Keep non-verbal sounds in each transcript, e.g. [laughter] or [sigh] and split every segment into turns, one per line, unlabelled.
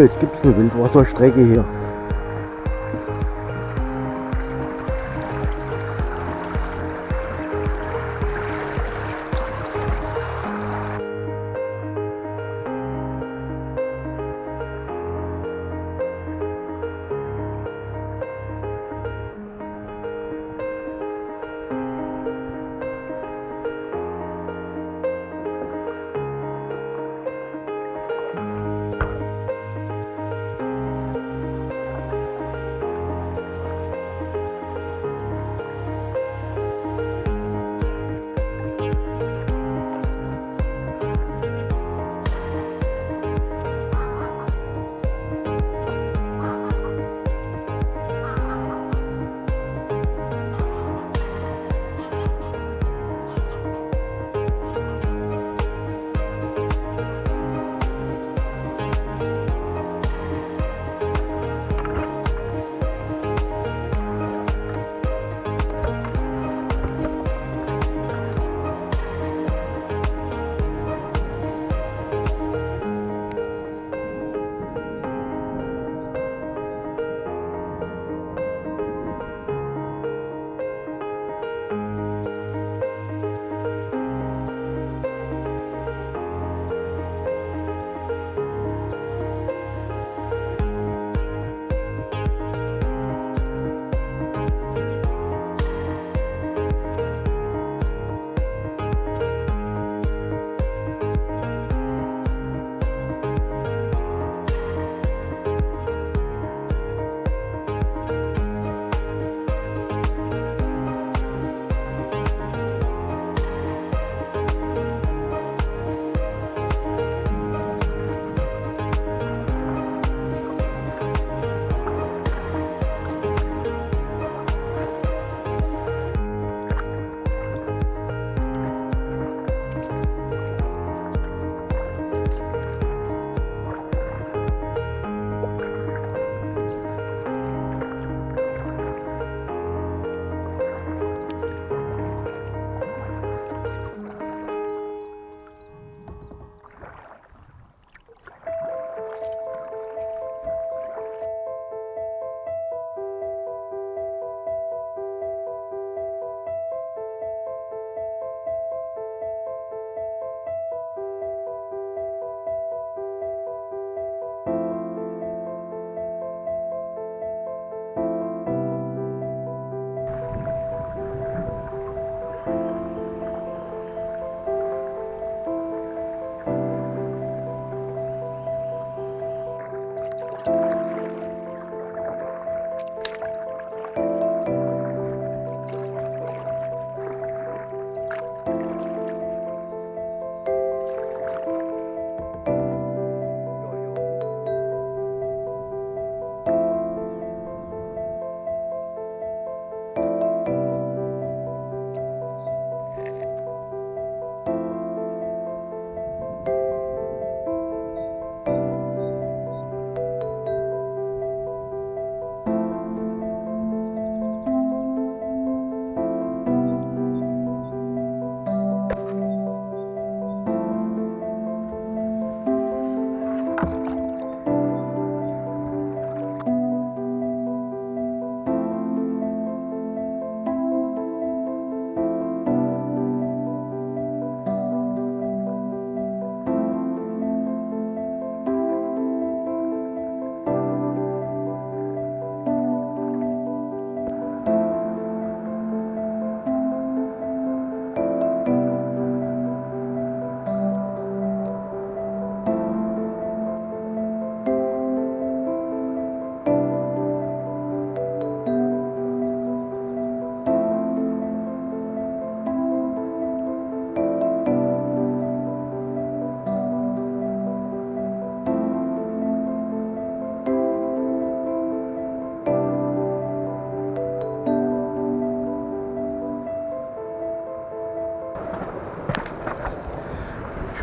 Jetzt gibt es eine Wildwasserstrecke hier.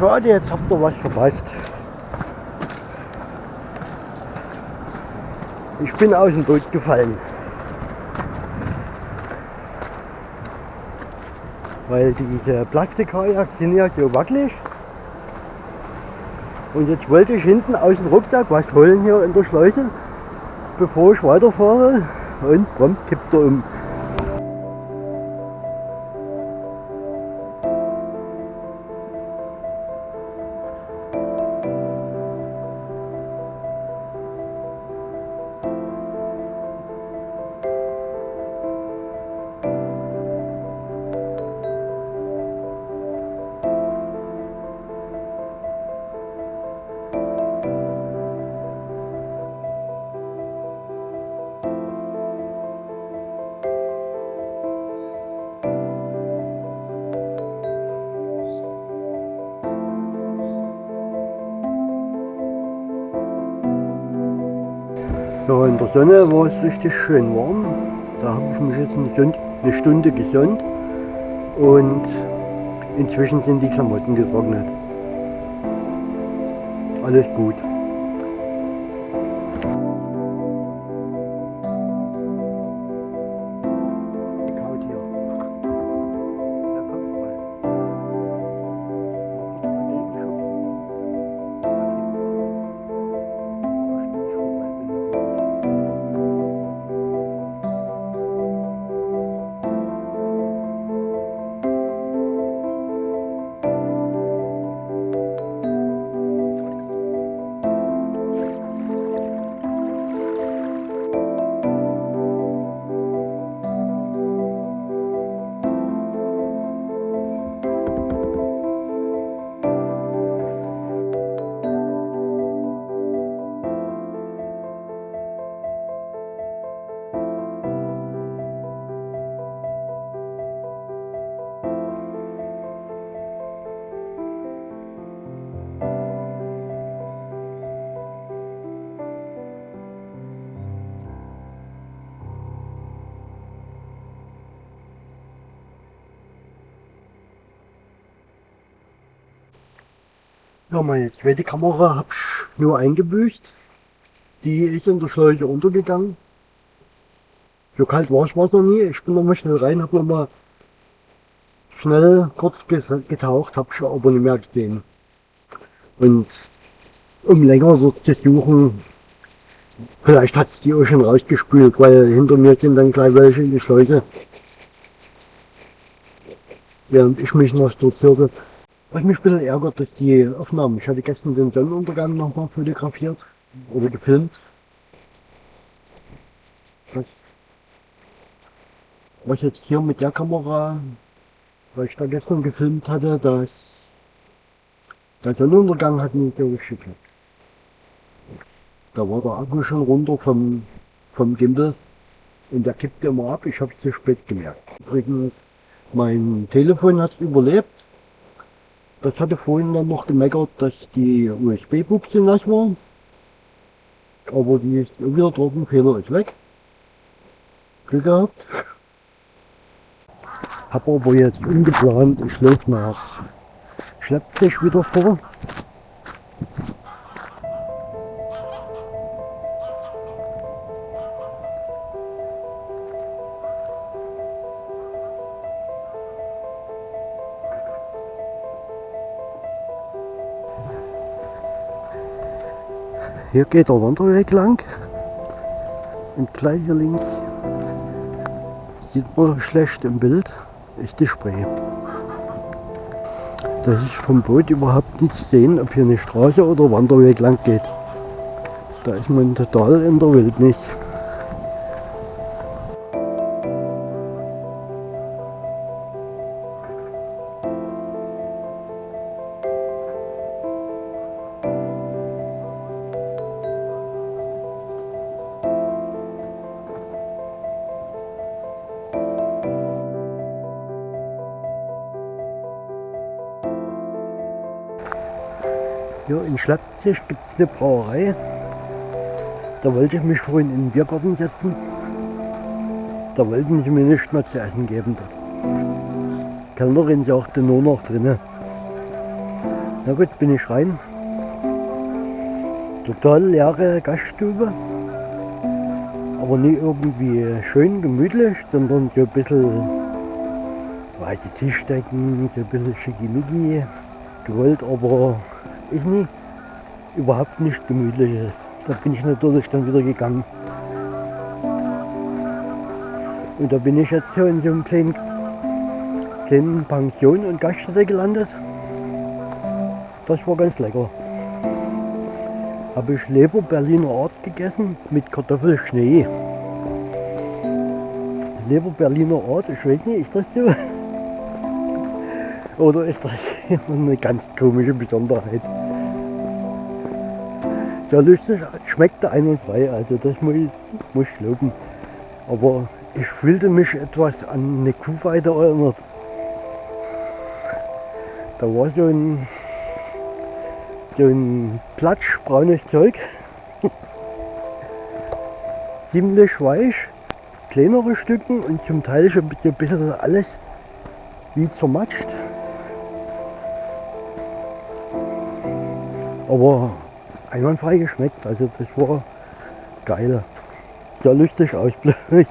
Schade, jetzt habt ihr was verpasst. Ich bin aus dem Boot gefallen. Weil diese Plastikkajaks sind ja so wackelig. Und jetzt wollte ich hinten aus dem Rucksack was holen hier in der Schleuse, bevor ich weiterfahre. Und prompt kippt er um. Ja, in der Sonne war es richtig schön warm. Da habe ich mich jetzt eine Stunde, eine Stunde gesonnt und inzwischen sind die Klamotten getrocknet. Alles gut. Ja, meine zweite Kamera habe ich nur eingebüßt. Die ist in der Schleuse untergegangen. So kalt war es noch nie. Ich bin nochmal schnell rein, habe nochmal schnell kurz getaucht, habe ich aber nicht mehr gesehen. Und um länger so zu suchen, vielleicht hat es die auch schon rausgespült, weil hinter mir sind dann gleich welche in die Schleuse. Während ich mich noch so zirkel. Was mich ein bisschen ärgert, ist die Aufnahmen. Ich hatte gestern den Sonnenuntergang nochmal fotografiert oder gefilmt. Das, was jetzt hier mit der Kamera, was ich da gestern gefilmt hatte, das, der Sonnenuntergang hat nicht so geklappt. Da war der Akku schon runter vom, vom Gimbal und der kippte immer ab. Ich habe es zu spät gemerkt. Übrigens, mein Telefon hat überlebt. Das hatte vorhin dann noch gemeckert, dass die USB-Buchse nass war. Aber die ist wieder trocken, Fehler ist weg. Glück gehabt. Hab aber jetzt ungeplant, ich laufe nach Schleppzig wieder vor. Hier geht der Wanderweg lang. Und gleich hier links sieht man schlecht im Bild, ist die Spree. Das ist vom Boot überhaupt nicht sehen, ob hier eine Straße oder Wanderweg lang geht. Da ist man total in der Wildnis. Hier in Schleppzig gibt es eine Brauerei. Da wollte ich mich vorhin in den Biergarten setzen. Da wollten sie mir nicht mehr zu essen geben. Die Kellnerin sagte nur noch drinnen. Na gut, bin ich rein. Total leere Gaststube. Aber nicht irgendwie schön gemütlich, sondern so ein bisschen weiße Tischdecken, so ein bisschen schickimicki gewollt, aber ich nicht. überhaupt nicht gemütlich ist. Da bin ich natürlich dann wieder gegangen. Und da bin ich jetzt so in so einem kleinen, kleinen Pension und Gaststätte gelandet. Das war ganz lecker. Habe ich Leber Berliner Art gegessen mit Kartoffelschnee. Leber Berliner Art, ich weiß nicht, ist das so? [laughs] Oder ist das [laughs] eine ganz komische Besonderheit? Sehr lustig, schmeckte einwandfrei, also das muss ich, muss ich loben. Aber ich fühlte mich etwas an eine Kuhweide erinnert. Da war so ein, so ein platschbraunes Zeug, [laughs] ziemlich weich, kleinere Stücken und zum Teil schon ein bisschen alles wie zermatscht. Aber einwandfrei geschmeckt, also das war geil. Sehr lustig Ausblick.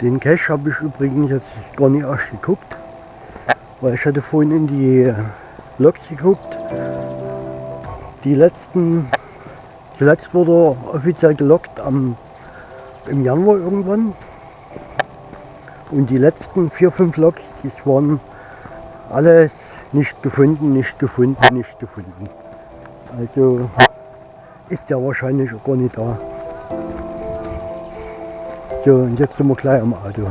Den Cache habe ich übrigens jetzt gar nicht erst geguckt, weil ich hatte vorhin in die Logs geguckt. Die letzten, zuletzt wurde er offiziell gelockt am, im Januar irgendwann. Und die letzten vier, fünf Logs, das waren alles nicht gefunden, nicht gefunden, nicht gefunden. Also ist der wahrscheinlich auch gar nicht da. So, und jetzt sind wir gleich am Auto.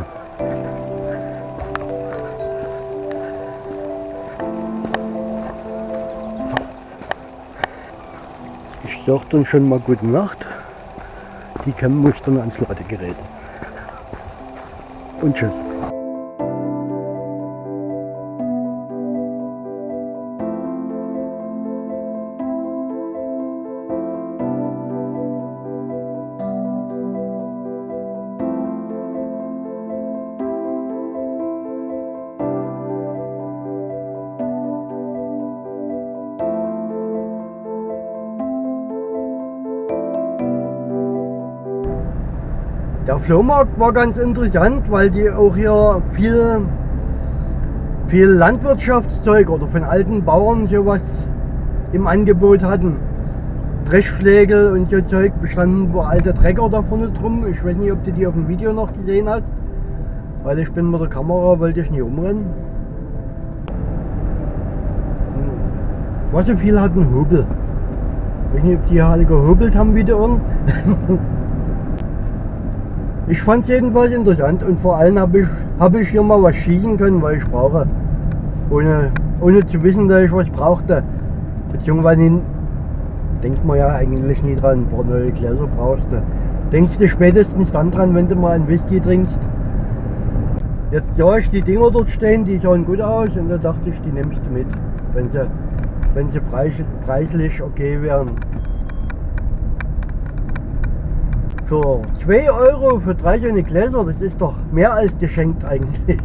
Ich sag dann schon mal gute Nacht. Die Cam muss dann ans Ladegerät. Und tschüss. Flohmarkt war ganz interessant, weil die auch hier viel, viel Landwirtschaftszeug oder von alten Bauern sowas im Angebot hatten. Dreschflegel und so Zeug bestanden wo alte Trecker da vorne drum. Ich weiß nicht, ob du die auf dem Video noch gesehen hast, weil ich bin mit der Kamera, wollte ich nicht umrennen. Was so viel hatten Hobel. Ich weiß nicht, ob die hier alle gehobelt haben wie die Ohren. [laughs] Ich fand es jedenfalls interessant und vor allem habe ich, hab ich hier mal was schießen können, weil ich brauche. Ohne, ohne zu wissen, dass ich was brauchte. Beziehungsweise denkt man ja eigentlich nie dran, ein paar neue Gläser brauchst du. Denkst du spätestens dann dran, wenn du mal einen Whisky trinkst. Jetzt sah ich die Dinger dort stehen, die sahen gut aus und da dachte ich, die nimmst du mit, wenn sie, wenn sie preislich okay wären. Für 2 Euro für drei schöne Gläser, das ist doch mehr als geschenkt eigentlich.